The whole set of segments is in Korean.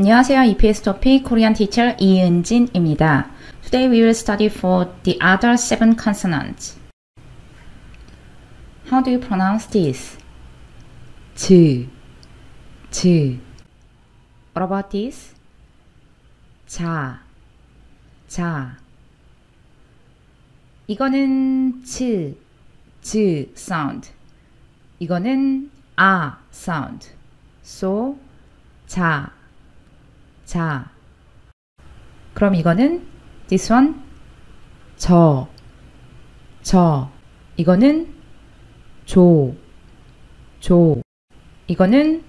안녕하세요. EPS 토픽 코리안 티처 이은진입니다. Today we will study for the other seven consonants. How do you pronounce this? 즈, 즈, What about this? 자, 자, 이거는 즈, 즈 sound. 이거는 아 sound. So 자, 자, 그럼 이거는 this one 저, 저, 이거는 조, 조, 이거는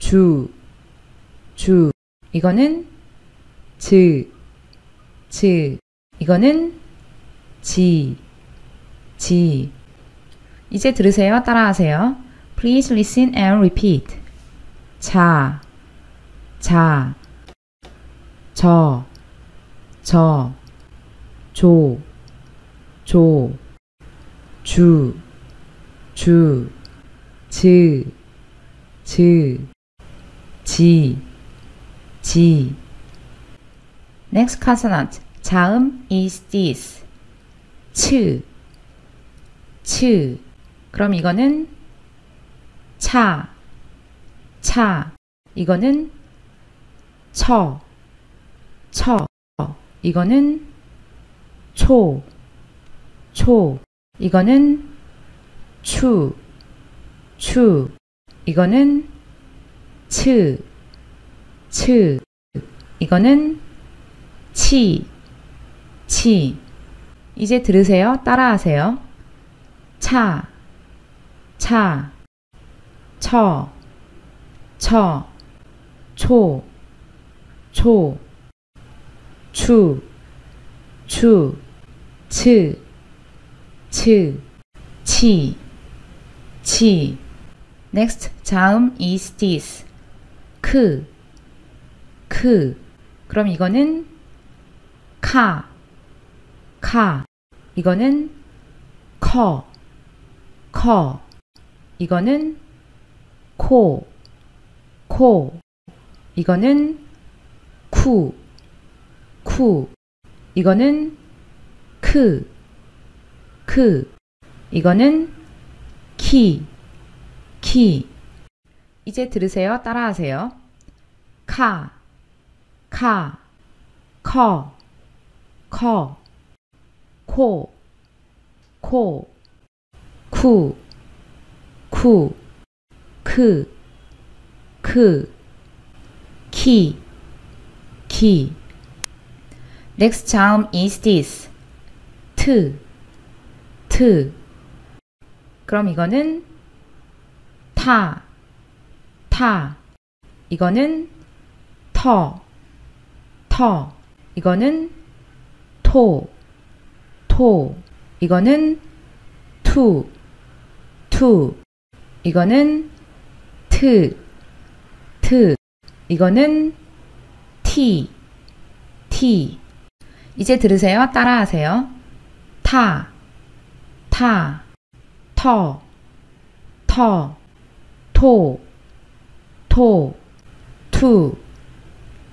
주, 주, 이거는 즈, 즈, 이거는 지, 지, 이제 들으세요. 따라하세요. Please listen and repeat. 자, 자, 저, 저, 조, 조, 주, 주, 즈, 즈, 지, 지, Next consonant. 자음 is this. 츠, 츠. 그럼 이거는 차, 차. 이거는 처, 처. 이거는 초, 초. 이거는 추, 추. 이거는 츠, 츠. 이거는 치, 치. 이제 들으세요. 따라하세요. 차, 차, 처, 처, 초, 초, 추, 추, 츠, 츠, 치, 치. Next 자음 is this. 크, 크. 그럼 이거는 카, 카. 이거는 커, 커. 이거는 코, 코. 이거는 쿠, 쿠. 이거는 크, 크. 이거는 키, 키. 이제 들으세요. 따라하세요. 카, 카, 커, 커, 코, 코, 쿠, 쿠, 크, 크, 키, 키. Next 자음 is this. 트, 트. 그럼 이거는 타, 타. 이거는 터, 터. 이거는 토, 토. 이거는 투, 투. 이거는 트, 트. 이거는 티, 티. 이제 들으세요. 따라하세요. 타, 타, 터, 터, 토, 토, 투,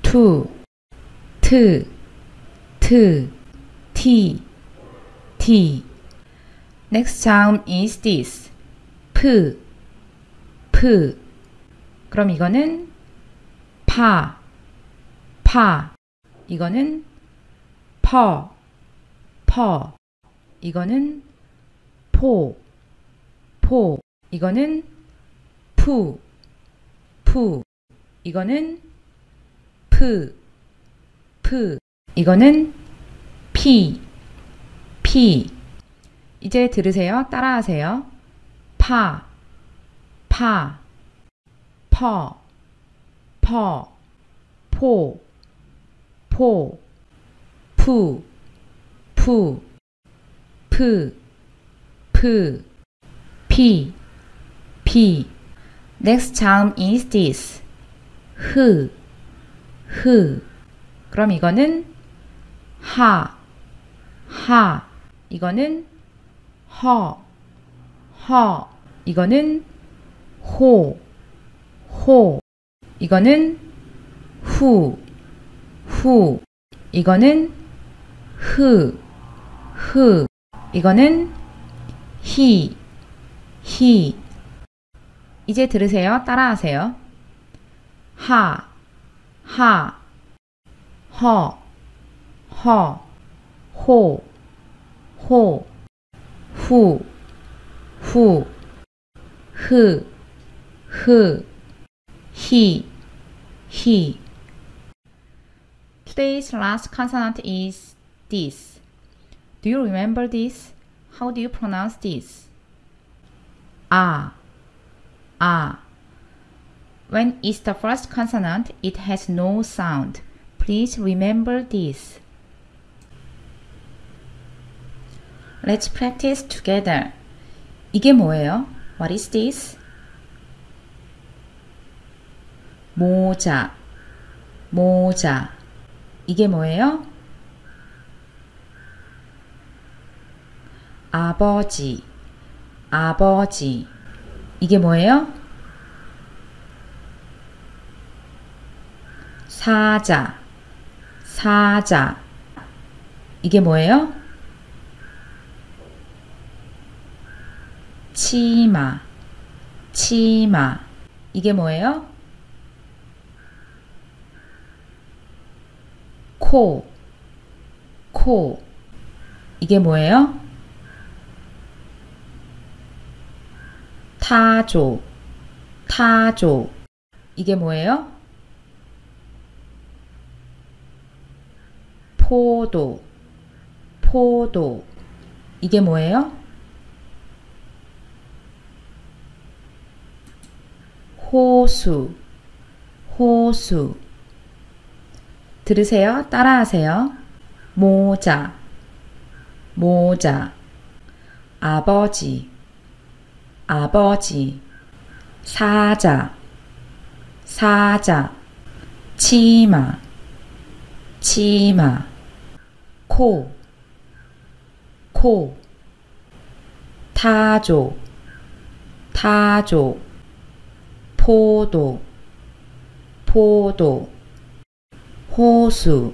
투, 트, 트, 티, 티. Next sound is this. 프, 프. 그럼 이거는 파, 파. 이거는 퍼, 퍼. 이거는 포, 포. 이거는 푸, 푸. 이거는 프, 프. 이거는 피, 피. 이제 들으세요. 따라하세요. 파, 파, 퍼, 퍼, 포, 포, 푸, 푸, 프, 프, 피, 피. Next 자음 is this. 흐, 흐. 그럼 이거는 하, 하. 이거는 허, 허. 이거는 호, 호. 이거는 후, 후. 이거는 흐, 흐. 이거는 히, 히. 이제 들으세요. 따라하세요. 하, 하, 허, 허, 호, 호, 후, 후, 흐, 흐, 히, 히. Today's last consonant is this. Do you remember this? How do you pronounce this? Ah, ah. When it's the first consonant, it has no sound. Please remember this. Let's practice together. 이게 뭐예요? What is this? 모자, 모자. 이게 뭐예요? 아버지, 아버지. 이게 뭐예요? 사자, 사자. 이게 뭐예요? 치마, 치마. 이게 뭐예요? 코, 코. 이게 뭐예요? 타조, 타조. 이게 뭐예요? 포도, 포도. 이게 뭐예요? 호수, 호수. 들으세요. 따라하세요. 모자, 모자. 아버지, 아버지. 사자, 사자. 치마, 치마. 코, 코. 타조, 타조. 포도, 포도. 호수,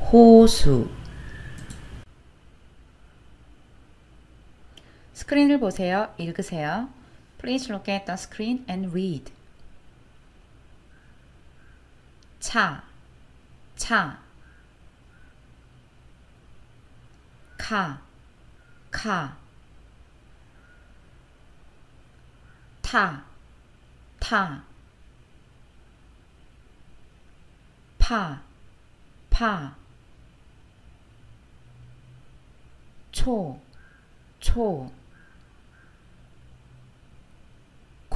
호수. 스크린을 보세요. 읽으세요. Please look at the screen and read. 차, 차. 카, 카. 타, 타. 파, 파. 초, 초.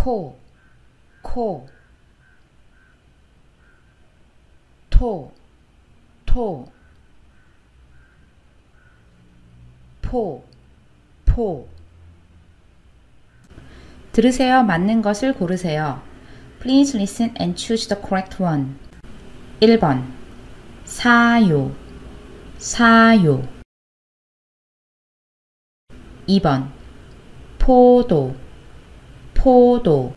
코, 코. 토, 토. 포, 포. 들으세요. 맞는 것을 고르세요. Please listen and choose the correct one. 1번 사요 사요 2번 포도 포도.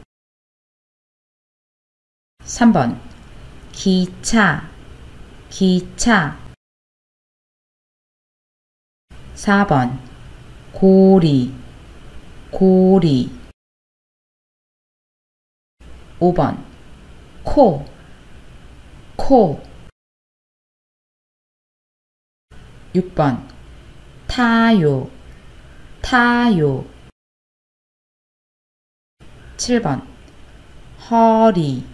3번. 기차. 기차. 4번. 고리. 고리. 5번. 코. 코. 6번. 타요. 타요 7번 허리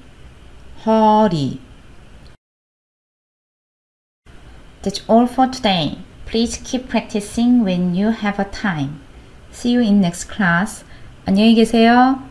허리 That's all for today. Please keep practicing when you have a time. See you in next class. 안녕히 계세요.